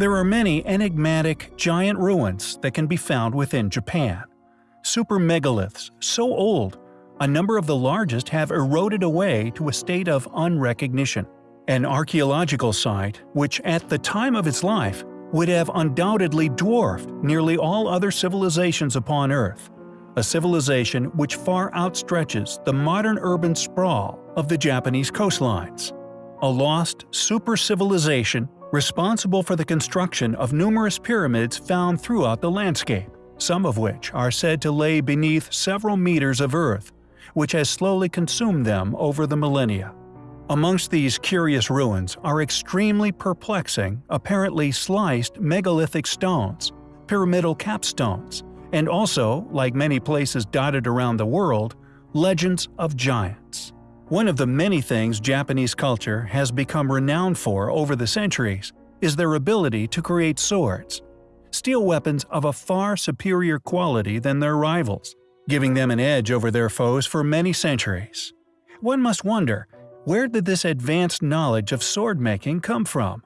There are many enigmatic, giant ruins that can be found within Japan. Super megaliths, so old, a number of the largest have eroded away to a state of unrecognition. An archaeological site, which at the time of its life would have undoubtedly dwarfed nearly all other civilizations upon Earth, a civilization which far outstretches the modern urban sprawl of the Japanese coastlines. A lost super-civilization responsible for the construction of numerous pyramids found throughout the landscape, some of which are said to lay beneath several meters of earth, which has slowly consumed them over the millennia. Amongst these curious ruins are extremely perplexing, apparently sliced megalithic stones, pyramidal capstones, and also, like many places dotted around the world, legends of giants. One of the many things Japanese culture has become renowned for over the centuries is their ability to create swords, steel weapons of a far superior quality than their rivals, giving them an edge over their foes for many centuries. One must wonder, where did this advanced knowledge of sword-making come from?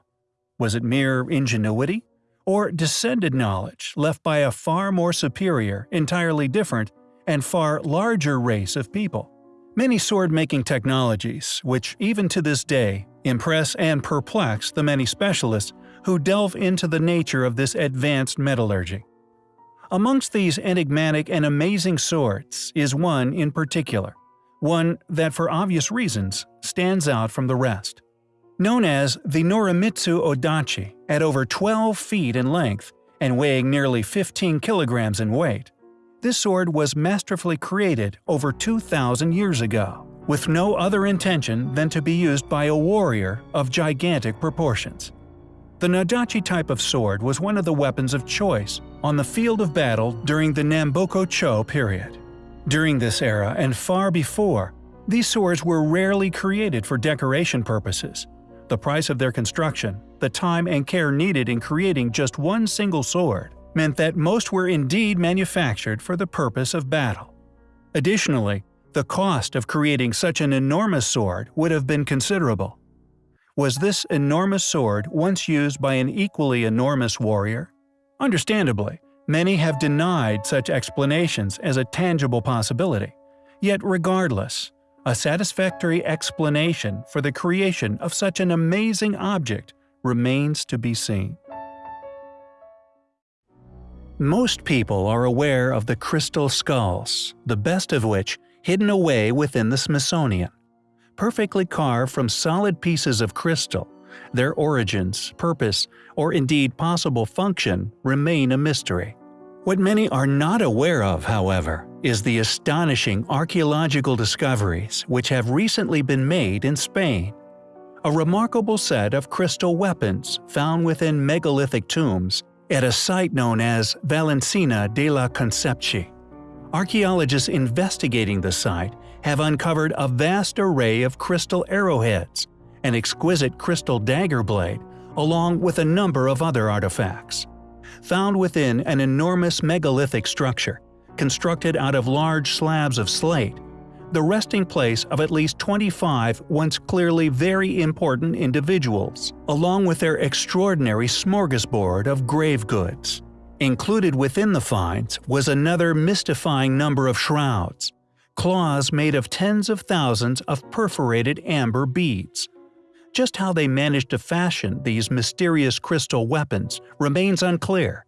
Was it mere ingenuity? Or descended knowledge left by a far more superior, entirely different, and far larger race of people? Many sword-making technologies, which even to this day impress and perplex the many specialists who delve into the nature of this advanced metallurgy. Amongst these enigmatic and amazing swords is one in particular, one that for obvious reasons stands out from the rest. Known as the Norimitsu Odachi, at over 12 feet in length and weighing nearly 15 kilograms in weight, this sword was masterfully created over 2,000 years ago, with no other intention than to be used by a warrior of gigantic proportions. The Nadachi type of sword was one of the weapons of choice on the field of battle during the Namboku Cho period. During this era and far before, these swords were rarely created for decoration purposes. The price of their construction, the time and care needed in creating just one single sword, meant that most were indeed manufactured for the purpose of battle. Additionally, the cost of creating such an enormous sword would have been considerable. Was this enormous sword once used by an equally enormous warrior? Understandably, Many have denied such explanations as a tangible possibility. Yet regardless, a satisfactory explanation for the creation of such an amazing object remains to be seen. Most people are aware of the crystal skulls, the best of which hidden away within the Smithsonian. Perfectly carved from solid pieces of crystal, their origins, purpose, or indeed possible function remain a mystery. What many are not aware of, however, is the astonishing archaeological discoveries which have recently been made in Spain. A remarkable set of crystal weapons found within megalithic tombs at a site known as Valencina de la Concepción. Archaeologists investigating the site have uncovered a vast array of crystal arrowheads, an exquisite crystal dagger blade, along with a number of other artifacts. Found within an enormous megalithic structure, constructed out of large slabs of slate, the resting place of at least 25 once clearly very important individuals, along with their extraordinary smorgasbord of grave goods. Included within the finds was another mystifying number of shrouds, claws made of tens of thousands of perforated amber beads, just how they managed to fashion these mysterious crystal weapons remains unclear.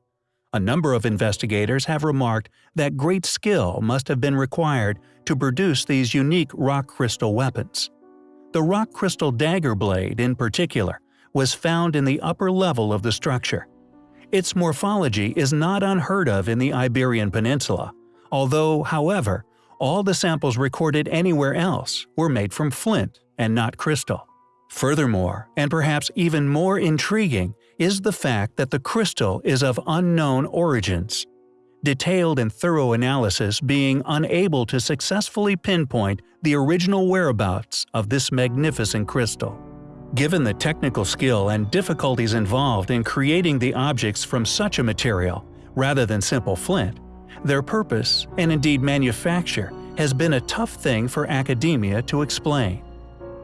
A number of investigators have remarked that great skill must have been required to produce these unique rock crystal weapons. The rock crystal dagger blade, in particular, was found in the upper level of the structure. Its morphology is not unheard of in the Iberian Peninsula, although, however, all the samples recorded anywhere else were made from flint and not crystal. Furthermore, and perhaps even more intriguing, is the fact that the crystal is of unknown origins. Detailed and thorough analysis being unable to successfully pinpoint the original whereabouts of this magnificent crystal. Given the technical skill and difficulties involved in creating the objects from such a material, rather than simple flint, their purpose, and indeed manufacture, has been a tough thing for academia to explain.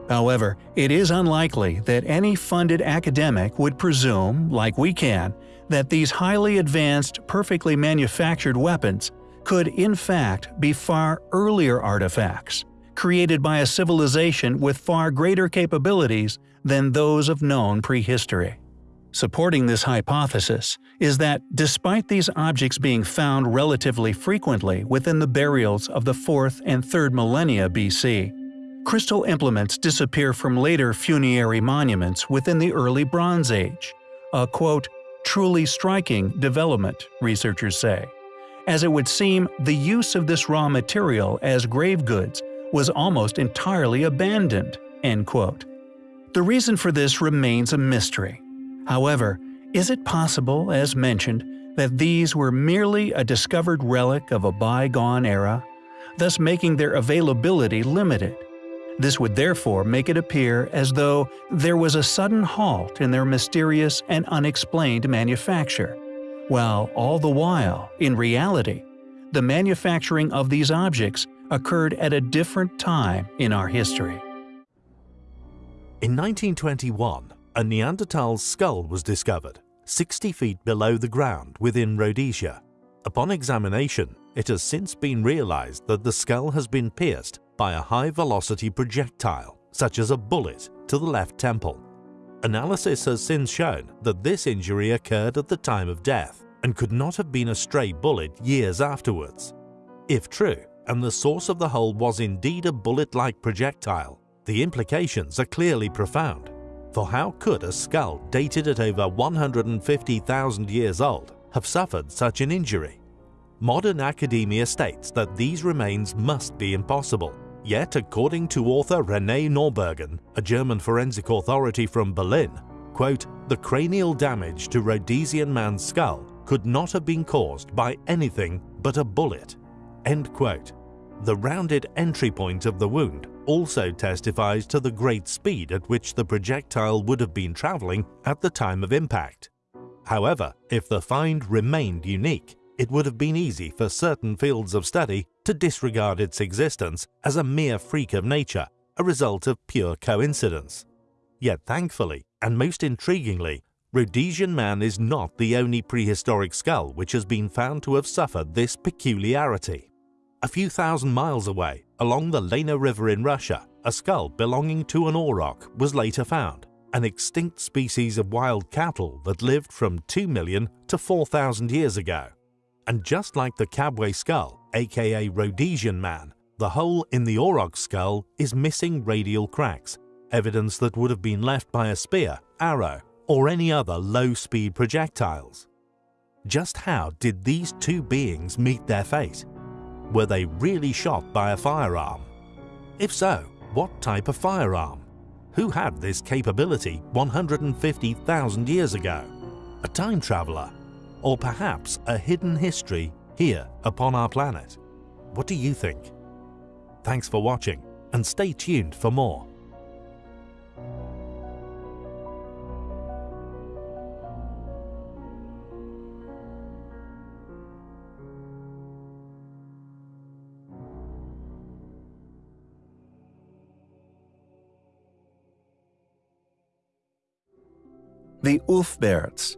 However, it is unlikely that any funded academic would presume, like we can, that these highly advanced, perfectly manufactured weapons could in fact be far earlier artifacts, created by a civilization with far greater capabilities than those of known prehistory. Supporting this hypothesis is that despite these objects being found relatively frequently within the burials of the 4th and 3rd millennia BC, crystal implements disappear from later funerary monuments within the early Bronze Age, a quote, truly striking development, researchers say, as it would seem the use of this raw material as grave goods was almost entirely abandoned. End quote. The reason for this remains a mystery. However, is it possible, as mentioned, that these were merely a discovered relic of a bygone era, thus making their availability limited? This would therefore make it appear as though there was a sudden halt in their mysterious and unexplained manufacture, while all the while, in reality, the manufacturing of these objects occurred at a different time in our history. In 1921, a Neanderthal skull was discovered, 60 feet below the ground within Rhodesia. Upon examination, it has since been realized that the skull has been pierced by a high-velocity projectile, such as a bullet, to the left temple. Analysis has since shown that this injury occurred at the time of death and could not have been a stray bullet years afterwards. If true, and the source of the hole was indeed a bullet-like projectile, the implications are clearly profound. For how could a skull dated at over 150,000 years old have suffered such an injury? Modern academia states that these remains must be impossible. Yet, according to author René Noorbergen, a German forensic authority from Berlin, quote, the cranial damage to Rhodesian man's skull could not have been caused by anything but a bullet. End quote. The rounded entry point of the wound also testifies to the great speed at which the projectile would have been travelling at the time of impact. However, if the find remained unique, it would have been easy for certain fields of study to disregard its existence as a mere freak of nature, a result of pure coincidence. Yet thankfully, and most intriguingly, Rhodesian man is not the only prehistoric skull which has been found to have suffered this peculiarity. A few thousand miles away, along the Lena River in Russia, a skull belonging to an auroch was later found, an extinct species of wild cattle that lived from 2 million to 4,000 years ago. And just like the Kabwe skull, aka Rhodesian man, the hole in the auroch skull is missing radial cracks, evidence that would have been left by a spear, arrow, or any other low-speed projectiles. Just how did these two beings meet their fate? Were they really shot by a firearm? If so, what type of firearm? Who had this capability 150,000 years ago? A time traveler? Or perhaps a hidden history here upon our planet? What do you think? Thanks for watching and stay tuned for more. The Ulfberts,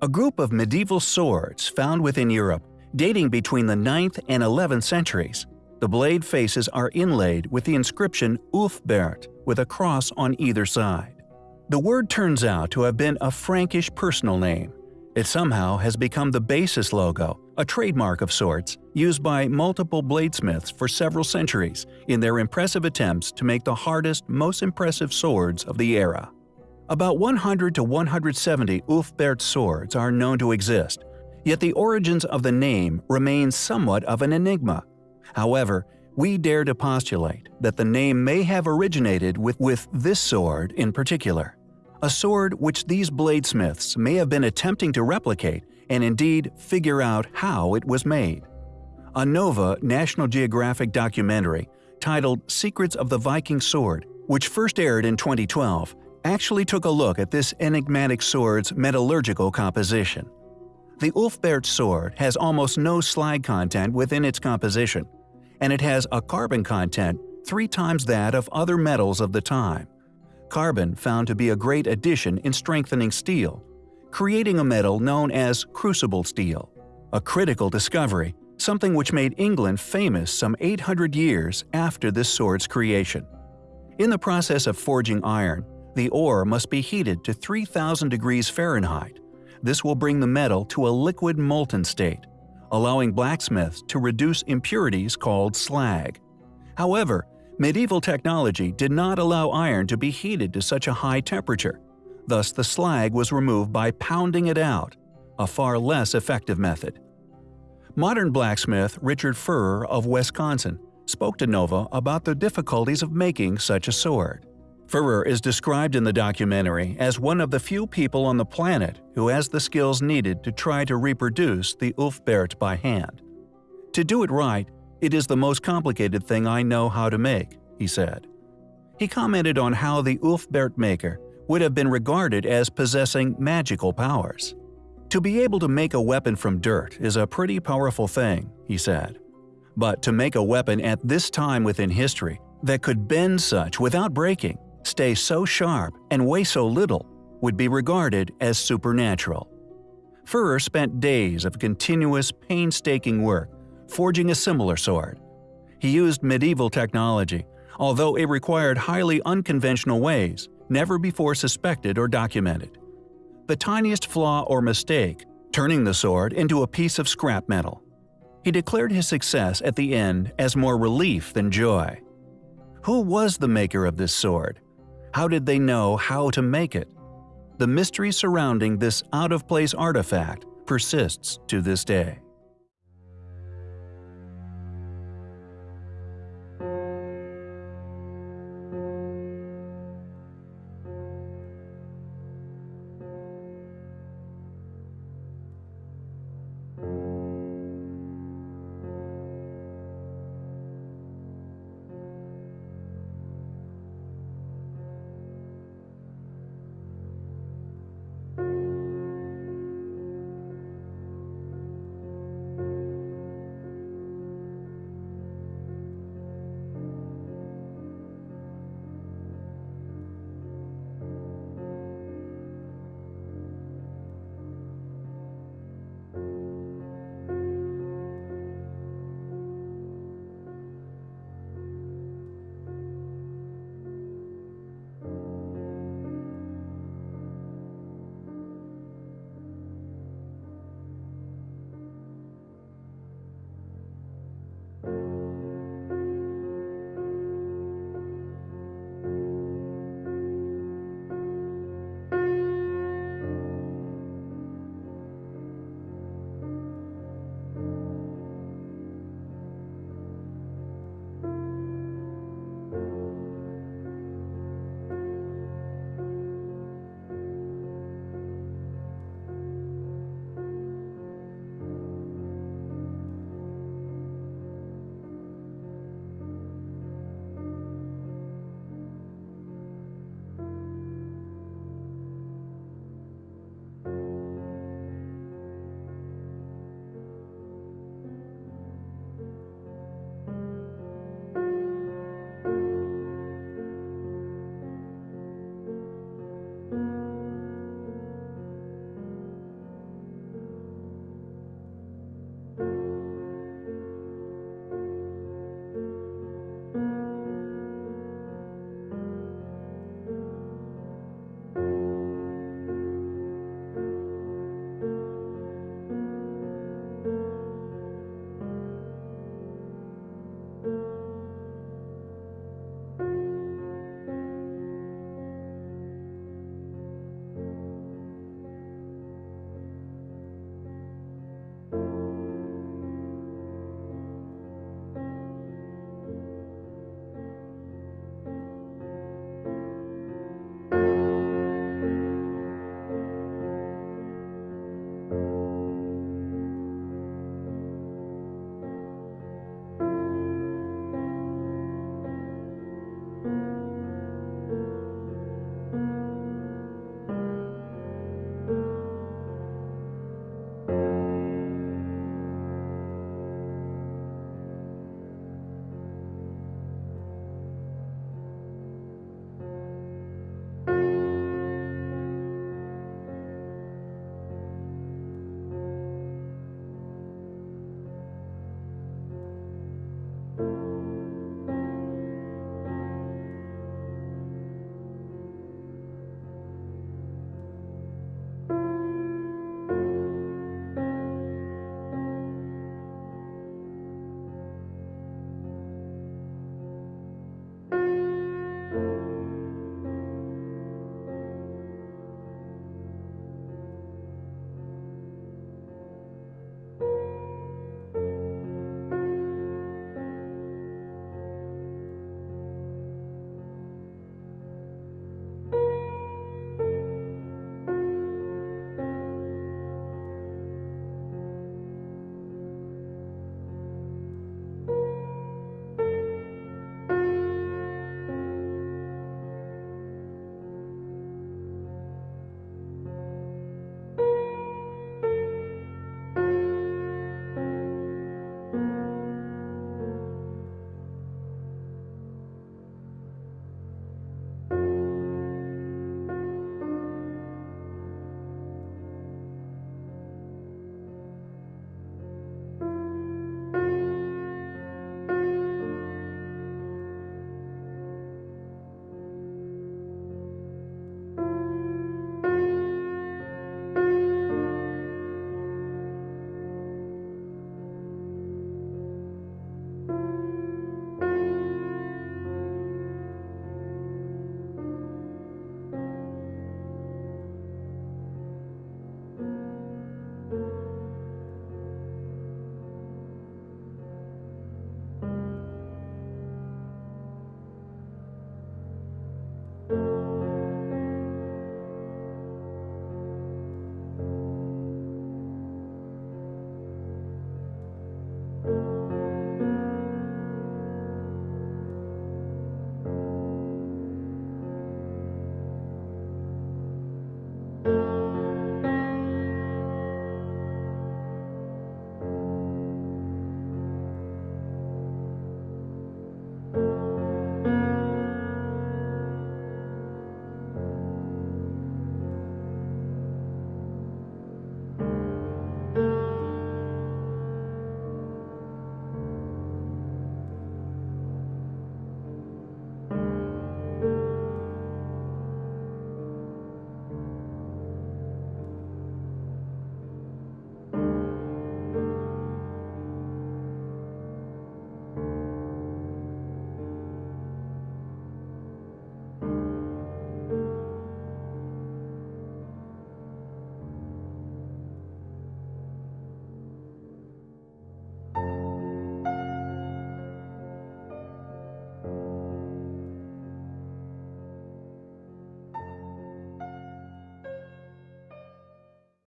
a group of medieval swords found within Europe dating between the 9th and 11th centuries. The blade faces are inlaid with the inscription Ulfbert with a cross on either side. The word turns out to have been a Frankish personal name. It somehow has become the basis logo, a trademark of sorts, used by multiple bladesmiths for several centuries in their impressive attempts to make the hardest, most impressive swords of the era. About 100 to 170 Ulfbert swords are known to exist, yet the origins of the name remain somewhat of an enigma. However, we dare to postulate that the name may have originated with, with this sword in particular, a sword which these bladesmiths may have been attempting to replicate and indeed figure out how it was made. A Nova National Geographic documentary titled Secrets of the Viking Sword, which first aired in 2012, actually took a look at this enigmatic sword's metallurgical composition. The Ulfbert sword has almost no slag content within its composition, and it has a carbon content three times that of other metals of the time. Carbon found to be a great addition in strengthening steel, creating a metal known as crucible steel, a critical discovery, something which made England famous some 800 years after this sword's creation. In the process of forging iron, the ore must be heated to 3000 degrees Fahrenheit. This will bring the metal to a liquid molten state, allowing blacksmiths to reduce impurities called slag. However, medieval technology did not allow iron to be heated to such a high temperature, thus the slag was removed by pounding it out, a far less effective method. Modern blacksmith Richard Furrer of Wisconsin spoke to Nova about the difficulties of making such a sword. Furrer is described in the documentary as one of the few people on the planet who has the skills needed to try to reproduce the Ulfberht by hand. To do it right, it is the most complicated thing I know how to make, he said. He commented on how the Ulfberht maker would have been regarded as possessing magical powers. To be able to make a weapon from dirt is a pretty powerful thing, he said. But to make a weapon at this time within history that could bend such without breaking, stay so sharp, and weigh so little would be regarded as supernatural. Furrer spent days of continuous, painstaking work forging a similar sword. He used medieval technology, although it required highly unconventional ways, never before suspected or documented. The tiniest flaw or mistake, turning the sword into a piece of scrap metal. He declared his success at the end as more relief than joy. Who was the maker of this sword? How did they know how to make it? The mystery surrounding this out-of-place artifact persists to this day.